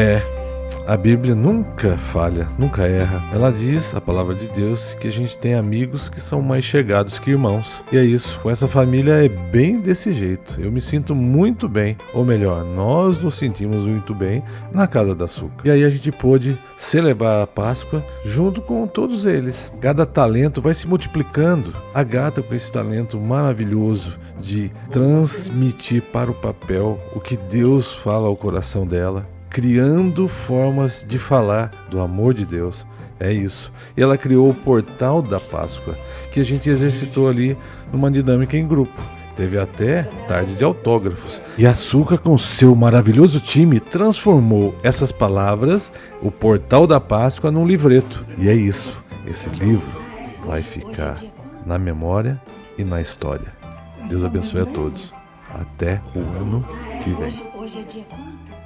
É, a Bíblia nunca falha, nunca erra. Ela diz, a palavra de Deus, que a gente tem amigos que são mais chegados que irmãos. E é isso, com essa família é bem desse jeito. Eu me sinto muito bem, ou melhor, nós nos sentimos muito bem na casa da Açúcar. E aí a gente pôde celebrar a Páscoa junto com todos eles. Cada talento vai se multiplicando. A gata com esse talento maravilhoso de transmitir para o papel o que Deus fala ao coração dela criando formas de falar do amor de Deus. É isso. E ela criou o portal da Páscoa, que a gente exercitou ali numa dinâmica em grupo. Teve até tarde de autógrafos. E Açúcar, com seu maravilhoso time, transformou essas palavras, o portal da Páscoa, num livreto. E é isso. Esse livro vai ficar na memória e na história. Deus abençoe a todos. Até o ano que vem.